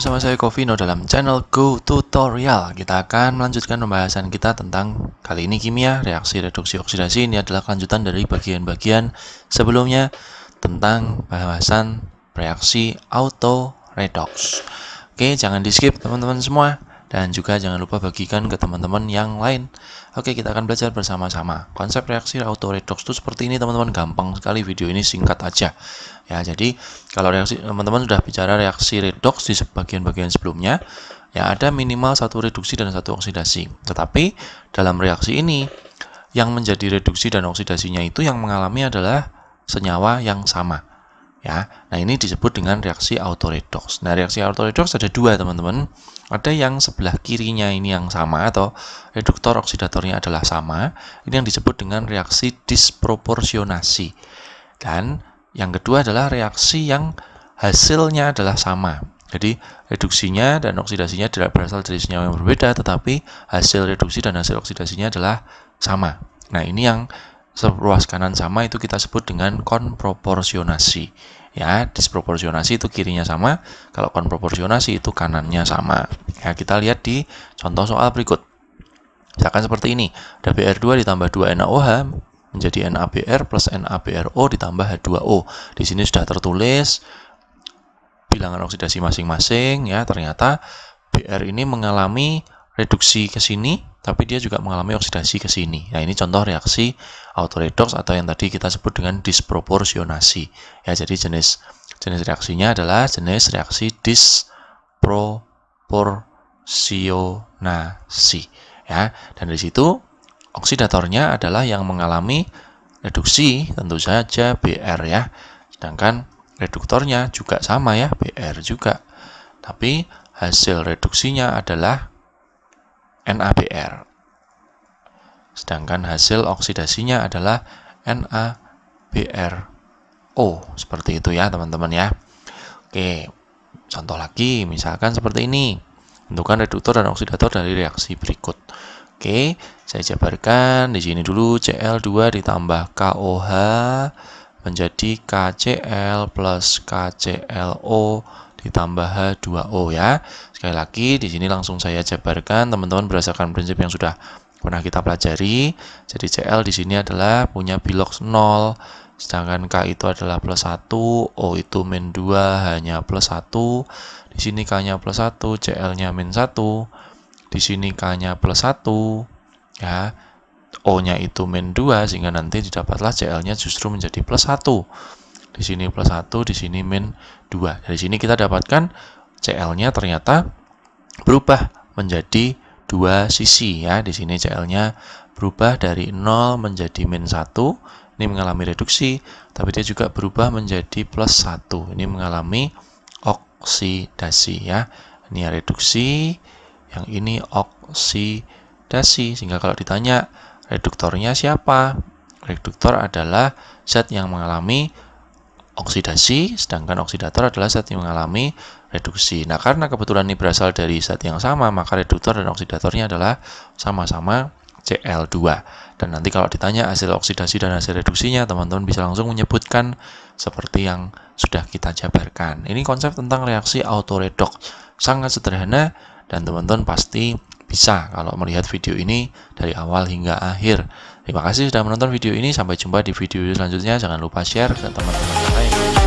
bersama saya Covino dalam channel Go Tutorial. Kita akan melanjutkan pembahasan kita tentang kali ini kimia, reaksi reduksi oksidasi. Ini adalah kelanjutan dari bagian-bagian sebelumnya tentang pembahasan reaksi auto redox. Oke jangan di skip teman-teman semua dan juga jangan lupa bagikan ke teman-teman yang lain. Oke, kita akan belajar bersama-sama. Konsep reaksi auto redox itu seperti ini, teman-teman. Gampang sekali video ini singkat aja. Ya, jadi kalau reaksi teman-teman sudah bicara reaksi redox di bagian-bagian sebelumnya, ya ada minimal satu reduksi dan satu oksidasi. Tetapi dalam reaksi ini yang menjadi reduksi dan oksidasinya itu yang mengalami adalah senyawa yang sama ya. Nah, ini disebut dengan reaksi autoredox. Nah, reaksi autoredox ada dua, teman-teman. Ada yang sebelah kirinya ini yang sama atau reduktor oksidatornya adalah sama. Ini yang disebut dengan reaksi disproporsionasi. Dan yang kedua adalah reaksi yang hasilnya adalah sama. Jadi, reduksinya dan oksidasinya tidak berasal dari senyawa yang berbeda, tetapi hasil reduksi dan hasil oksidasinya adalah sama. Nah, ini yang ruas kanan sama itu kita sebut dengan konproporsionasi. Ya disproporsionasi itu kirinya sama kalau konproporsionasi itu kanannya sama. Ya kita lihat di contoh soal berikut. Misalkan seperti ini ada BR2 ditambah 2 NaOH menjadi NaBr plus NaBrO ditambah H2O di sini sudah tertulis bilangan oksidasi masing-masing ya ternyata Br ini mengalami reduksi ke sini tapi dia juga mengalami oksidasi ke sini. Nah, ini contoh reaksi autoredox atau yang tadi kita sebut dengan disproporsionasi. Ya, jadi jenis jenis reaksinya adalah jenis reaksi disproporsionasi. Ya, dan di situ oksidatornya adalah yang mengalami reduksi tentu saja Br ya. Sedangkan reduktornya juga sama ya, Br juga. Tapi hasil reduksinya adalah NaBr. Sedangkan hasil oksidasinya adalah NaBrO. Seperti itu ya teman-teman ya. Oke, contoh lagi misalkan seperti ini. Tentukan reduktor dan oksidator dari reaksi berikut. Oke, saya jabarkan di sini dulu Cl2 ditambah KOH menjadi KCl plus KClO ditambah H2O ya. Sekali lagi di sini langsung saya jabarkan teman-teman berdasarkan prinsip yang sudah pernah kita pelajari. Jadi Cl di sini adalah punya bilox 0, sedangkan K itu adalah plus 1, O itu min 2 hanya plus 1. Di sini K-nya plus 1, Cl-nya min 1. Di sini K-nya plus 1 ya. O-nya itu min 2 sehingga nanti didapatlah Cl-nya justru menjadi plus 1 di sini plus 1, di sini min 2. Dari sini kita dapatkan CL-nya ternyata berubah menjadi dua sisi ya. Di sini CL-nya berubah dari 0 menjadi min 1. Ini mengalami reduksi, tapi dia juga berubah menjadi plus 1. Ini mengalami oksidasi ya. Ini reduksi, yang ini oksidasi. Sehingga kalau ditanya reduktornya siapa? Reduktor adalah zat yang mengalami oksidasi, sedangkan oksidator adalah zat yang mengalami reduksi. Nah, karena kebetulan ini berasal dari zat yang sama, maka reduktor dan oksidatornya adalah sama-sama Cl2. Dan nanti kalau ditanya hasil oksidasi dan hasil reduksinya, teman-teman bisa langsung menyebutkan seperti yang sudah kita jabarkan. Ini konsep tentang reaksi autoredox. Sangat sederhana dan teman-teman pasti bisa kalau melihat video ini dari awal hingga akhir. Terima kasih sudah menonton video ini. Sampai jumpa di video selanjutnya. Jangan lupa share ke teman-teman Bye.